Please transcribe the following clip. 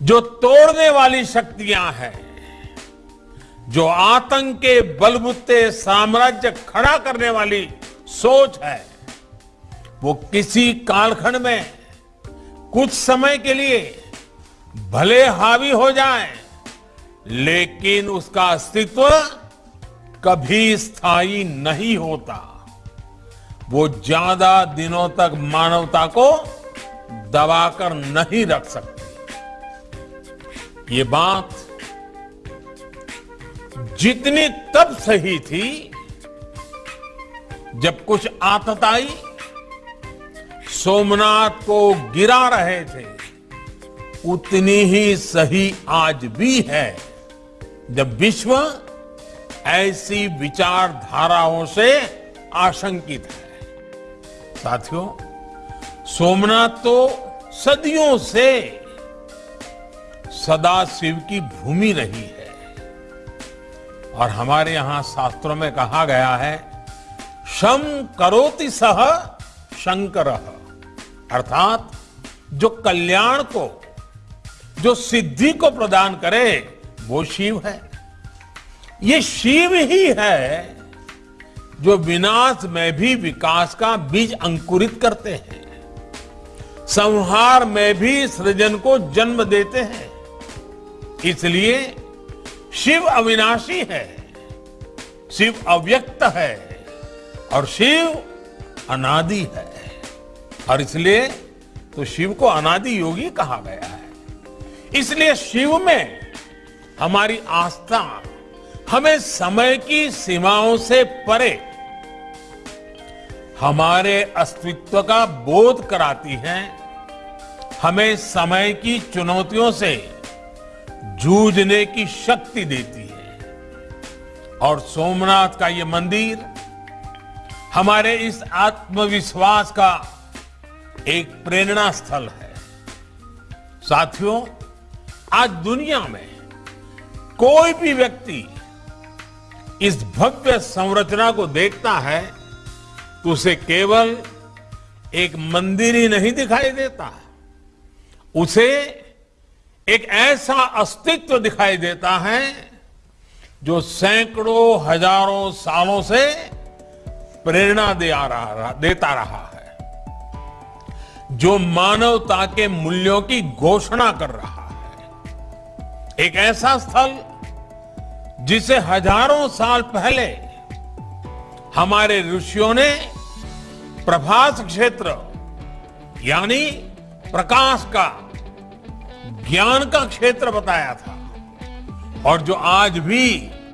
जो तोड़ने वाली शक्तियाँ हैं, जो आतंक के बलबुत्ते साम्राज्य खड़ा करने वाली सोच है, वो किसी कालखंड में कुछ समय के लिए भले हावी हो जाए, लेकिन उसका अस्तित्व कभी स्थायी नहीं होता। वो ज़्यादा दिनों तक मानवता को दबाकर नहीं रख सकती। ये बात जितनी तब सही थी जब कुछ आतताई सोमनाथ को गिरा रहे थे, उतनी ही सही आज भी है। जब विश्व ऐसी विचारधाराओं से आशंकित है। साथियों, सोमनाथ तो सदियों से सदा शिव की भूमि रही है। और हमारे यहाँ शास्त्रों में कहा गया है शम करोति सह शंकर। अर्थात, जो कल्याण को, जो सिद्धि को प्रदान करे, वो शिव है। ये शिव ही है जो विनाश में भी विकास का बीज अंकुरित करते हैं, संहार में भी सृजन को जन्म देते हैं। इसलिए शिव अविनाशी है, शिव अव्यक्त है और शिव अनादि है। और इसलिए तो शिव को अनादि योगी कहा गया है। इसलिए शिव में हमारी आस्था हमें समय की सीमाओं से परे हमारे अस्तित्व का बोध कराती है। हमें समय की चुनौतियों से जूझने की शक्ति देती है। और सोमनाथ का ये मंदिर हमारे इस आत्मविश्वास का एक प्रेरणा स्थल है। साथियों, आज दुनिया में कोई भी व्यक्ति इस भव्य संरचना को देखता है तो उसे केवल एक मंदिर ही नहीं दिखाई देता। उसे एक ऐसा अस्तित्व दिखाई देता है जो सैकड़ों, हज़ारों सालों से प्रेरणा दे आ रहा देता रहा है। जो मानवता के मूल्यों की घोषणा कर रहा है। एक ऐसा स्थल जिसे हज़ारों साल पहले हमारे ऋषियों ने प्रभास क्षेत्र, यानी प्रकाश का ज्ञान का क्षेत्र बताया था और जो आज भी